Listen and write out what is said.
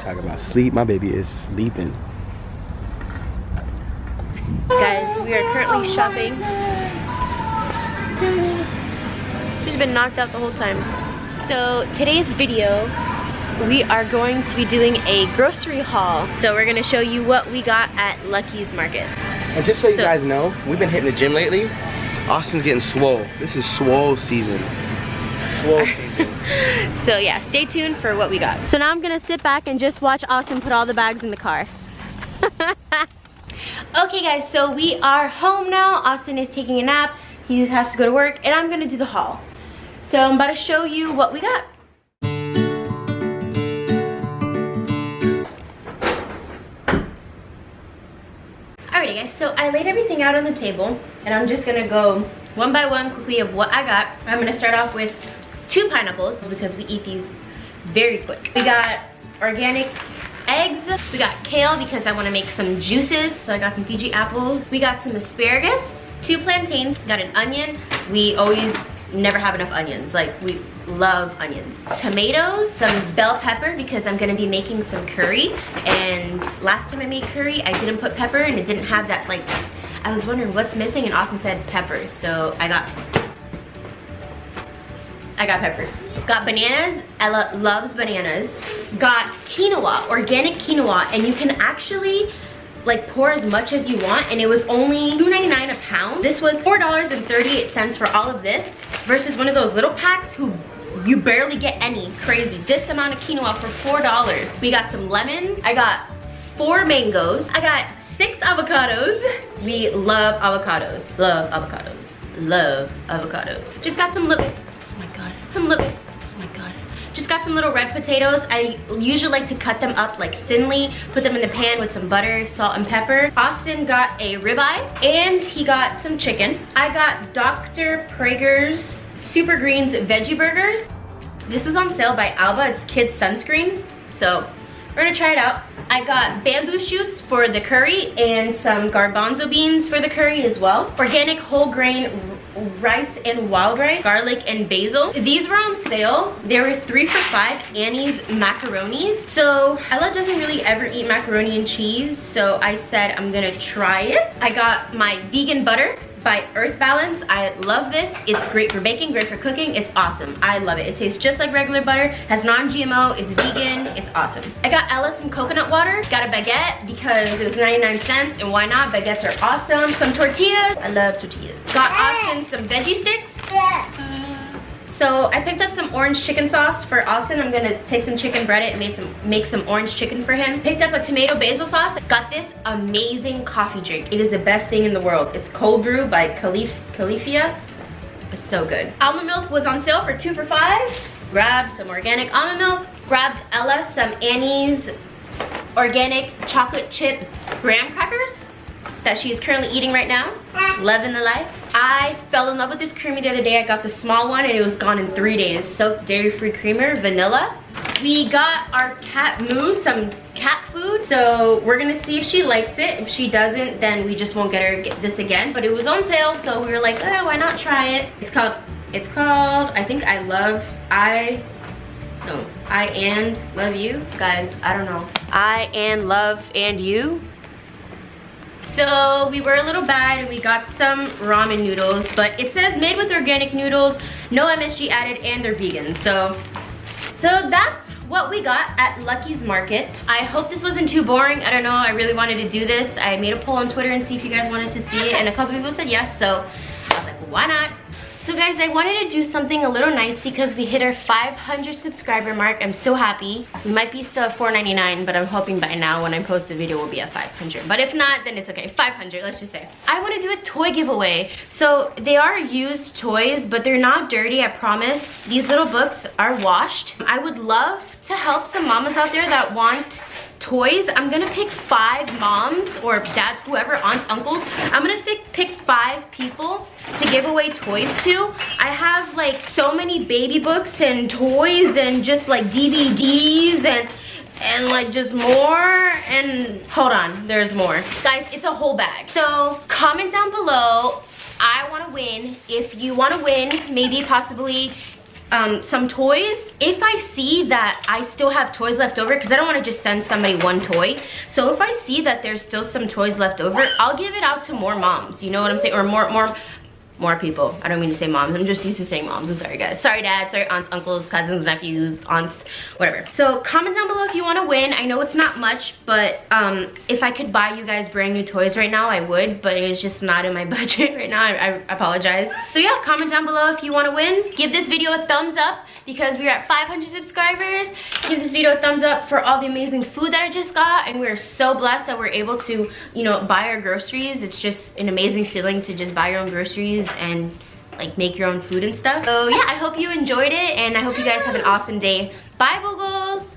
Talk about sleep. My baby is sleeping. Guys, we are currently shopping. She's been knocked out the whole time. So today's video, we are going to be doing a grocery haul. So we're gonna show you what we got at Lucky's Market. And just so you So- guys know, we've been hitting the gym lately. Austin's getting swole. This is swole season. Swole season. So yeah, stay tuned for what we got. So now I'm gonna sit back and just watch Austin put all the bags in the car. okay guys, so we are home now. Austin is taking a nap. He has to go to work and I'm gonna do the haul. So I'm about to show you what we got. Alrighty guys, so I laid everything out on the table and I'm just gonna go one by one quickly of what I got. I'm gonna start off with two pineapples because we eat these very quick. We got organic eggs. We got kale because I wanna make some juices. So I got some Fiji apples. We got some asparagus, two plantains, got an onion. We always never have enough onions. Like we love onions. Tomatoes, some bell pepper because I'm gonna be making some curry. And last time I made curry, I didn't put pepper and it didn't have that like, I was wondering what's missing and Austin said pepper. So I got I got peppers. Got bananas, Ella loves bananas. Got quinoa, organic quinoa, and you can actually like pour as much as you want and it was only $2.99 a pound. This was $4.38 for all of this versus one of those little packs who you barely get any, crazy. This amount of quinoa for $4. We got some lemons. I got four mangoes. I got six avocados. We love avocados, love avocados, love avocados. Just got some little, oh my God, some little, oh my God. Just got some little red potatoes. I usually like to cut them up like thinly, put them in the pan with some butter, salt, and pepper. Austin got a ribeye and he got some chicken. I got Dr. Praeger's Super Greens Veggie Burgers. This was on sale by Alba. It's kids sunscreen. So we're gonna try it out. I got bamboo shoots for the curry and some garbanzo beans for the curry as well. Organic whole grain rice and wild rice, garlic and basil. These were on sale. They were three for five Annie's macaronis. So Ella doesn't really ever eat macaroni and cheese. So I said I'm gonna try it. I got my vegan butter by Earth Balance. I love this. It's great for baking, great for cooking. It's awesome. I love it. It tastes just like regular butter, has non-GMO, it's vegan, it's awesome. I got Ella some coconut water, got a baguette because it was 99 cents and why not? Baguettes are awesome. Some tortillas, I love tortillas. Got Austin some veggie sticks. Uh, So I picked up some orange chicken sauce for Austin. I'm gonna take some chicken, bread it, and make some make some orange chicken for him. Picked up a tomato basil sauce. Got this amazing coffee drink. It is the best thing in the world. It's cold brew by Calif Califia. It's so good. Almond milk was on sale for two for five. Grabbed some organic almond milk. Grabbed Ella some Annie's organic chocolate chip graham crackers that she is currently eating right now. Loving the life. I fell in love with this creamer the other day. I got the small one and it was gone in three days. Silk Dairy Free Creamer, vanilla. We got our cat Moo some cat food. So we're gonna see if she likes it. If she doesn't, then we just won't get her this again. But it was on sale, so we were like, oh, why not try it? It's called, it's called, I think I love, I, no, I and love you. Guys, I don't know. I and love and you. So we were a little bad and we got some ramen noodles, but it says made with organic noodles, no MSG added, and they're vegan. So, so that's what we got at Lucky's Market. I hope this wasn't too boring. I don't know, I really wanted to do this. I made a poll on Twitter and see if you guys wanted to see it, and a couple people said yes, so I was like, why not? So guys, I wanted to do something a little nice because we hit our 500 subscriber mark. I'm so happy. We might be still at 4.99, but I'm hoping by now when I post the video we'll be at 500. But if not, then it's okay. 500, let's just say. I want to do a toy giveaway. So they are used toys, but they're not dirty, I promise. These little books are washed. I would love to help some mamas out there that want toys. I'm gonna pick five moms or dads whoever aunts uncles. I'm gonna pick pick five people to give away toys to. I have like so many baby books and toys and just like dvds and and like just more. And hold on there's more. Guys it's a whole bag. So comment down below i want to win. If you want to win maybe possibly um, some toys. If I see that I still have toys left over, because I don't want to just send somebody one toy. So if I see that there's still some toys left over, I'll give it out to more moms. You know what I'm saying? Or more, more, more people. I don't mean to say moms. I'm just used to saying moms. I'm sorry, guys. Sorry, dad. Sorry, aunts, uncles, cousins, nephews, aunts, whatever. So comment down below if you want to win. I know it's not much, but um, if I could buy you guys brand new toys right now, I would. But it's just not in my budget right now. I, I apologize. So yeah, comment down below if you want to win. Give this video a thumbs up because we're at 500 subscribers. Give this video a thumbs up for all the amazing food that I just got. And we're so blessed that we're able to, you know, buy our groceries. It's just an amazing feeling to just buy your own groceries and like make your own food and stuff. So yeah, I hope you enjoyed it and I hope you guys have an awesome day. Bye, Boogles!